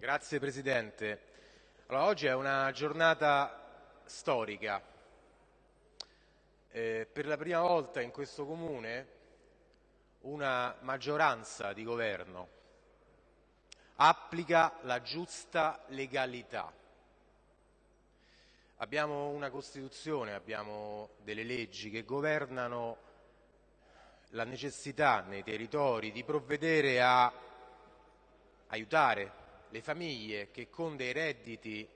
Grazie Presidente. Allora, oggi è una giornata storica. Eh, per la prima volta in questo Comune una maggioranza di governo applica la giusta legalità. Abbiamo una Costituzione, abbiamo delle leggi che governano la necessità nei territori di provvedere a aiutare le famiglie che con dei redditi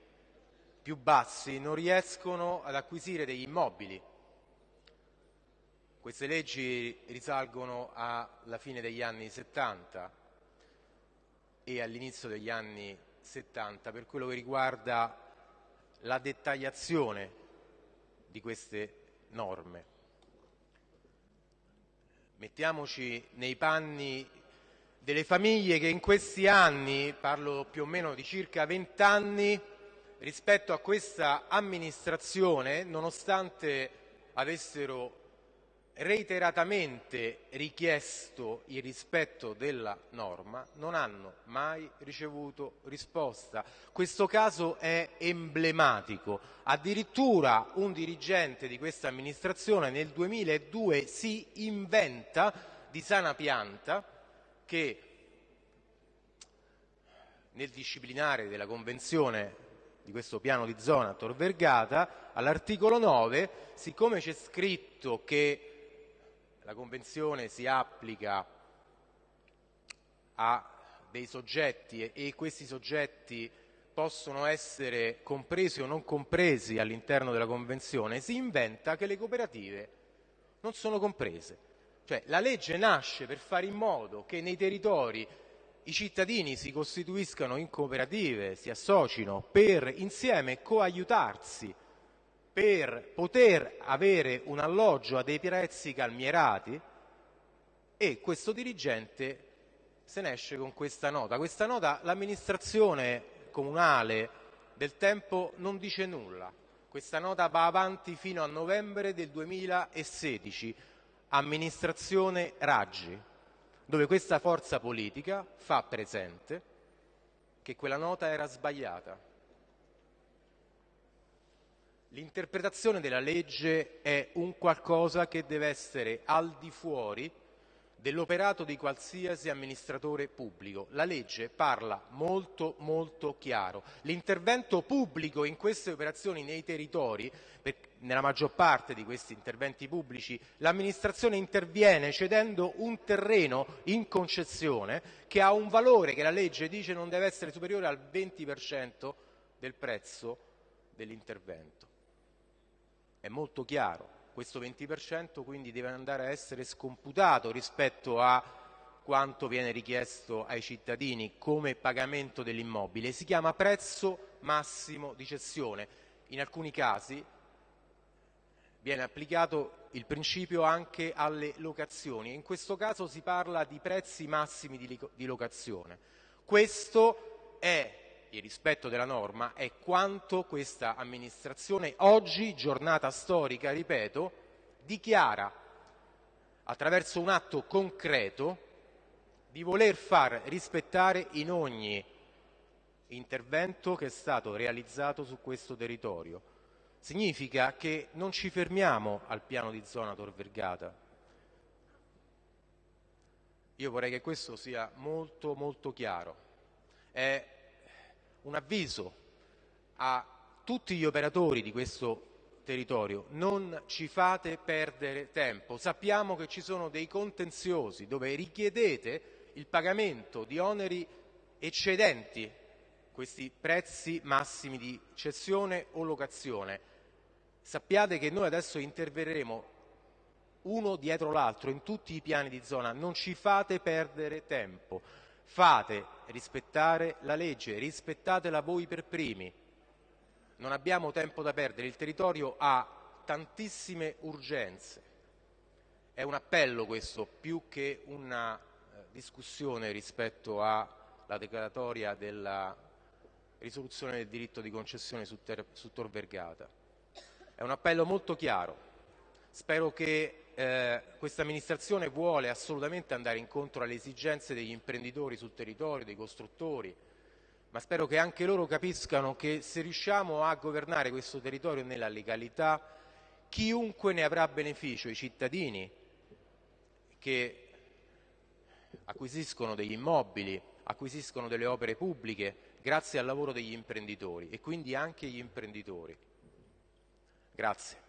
più bassi non riescono ad acquisire degli immobili. Queste leggi risalgono alla fine degli anni 70 e all'inizio degli anni 70 per quello che riguarda la dettagliazione di queste norme. Mettiamoci nei panni delle famiglie che in questi anni, parlo più o meno di circa vent'anni, rispetto a questa amministrazione, nonostante avessero reiteratamente richiesto il rispetto della norma, non hanno mai ricevuto risposta. Questo caso è emblematico. Addirittura un dirigente di questa amministrazione nel 2002 si inventa di sana pianta che nel disciplinare della convenzione di questo piano di zona Tor Vergata, all'articolo 9, siccome c'è scritto che la convenzione si applica a dei soggetti e questi soggetti possono essere compresi o non compresi all'interno della convenzione, si inventa che le cooperative non sono comprese. Cioè la legge nasce per fare in modo che nei territori i cittadini si costituiscano in cooperative, si associno per insieme coaiutarsi, per poter avere un alloggio a dei prezzi calmierati e questo dirigente se ne esce con questa nota. Questa nota l'amministrazione comunale del tempo non dice nulla. Questa nota va avanti fino a novembre del 2016 amministrazione Raggi, dove questa forza politica fa presente che quella nota era sbagliata. L'interpretazione della legge è un qualcosa che deve essere al di fuori dell'operato di qualsiasi amministratore pubblico. La legge parla molto molto chiaro. L'intervento pubblico in queste operazioni nei territori, nella maggior parte di questi interventi pubblici, l'amministrazione interviene cedendo un terreno in concessione che ha un valore che la legge dice non deve essere superiore al 20% del prezzo dell'intervento. È molto chiaro questo 20% quindi deve andare a essere scomputato rispetto a quanto viene richiesto ai cittadini come pagamento dell'immobile. Si chiama prezzo massimo di cessione. In alcuni casi viene applicato il principio anche alle locazioni. In questo caso si parla di prezzi massimi di locazione. Questo è il rispetto della norma è quanto questa amministrazione oggi, giornata storica, ripeto, dichiara attraverso un atto concreto di voler far rispettare in ogni intervento che è stato realizzato su questo territorio. Significa che non ci fermiamo al piano di zona Tor Vergata. Io vorrei che questo sia molto molto chiaro. È un avviso a tutti gli operatori di questo territorio, non ci fate perdere tempo. Sappiamo che ci sono dei contenziosi dove richiedete il pagamento di oneri eccedenti questi prezzi massimi di cessione o locazione. Sappiate che noi adesso interverremo uno dietro l'altro in tutti i piani di zona, non ci fate perdere tempo. Fate rispettare la legge, rispettatela voi per primi. Non abbiamo tempo da perdere, il territorio ha tantissime urgenze. È un appello questo, più che una eh, discussione rispetto alla declaratoria della risoluzione del diritto di concessione su, Tor Vergata. È un appello molto chiaro. Spero che eh, questa amministrazione vuole assolutamente andare incontro alle esigenze degli imprenditori sul territorio, dei costruttori, ma spero che anche loro capiscano che se riusciamo a governare questo territorio nella legalità, chiunque ne avrà beneficio, i cittadini che acquisiscono degli immobili, acquisiscono delle opere pubbliche grazie al lavoro degli imprenditori e quindi anche gli imprenditori. Grazie.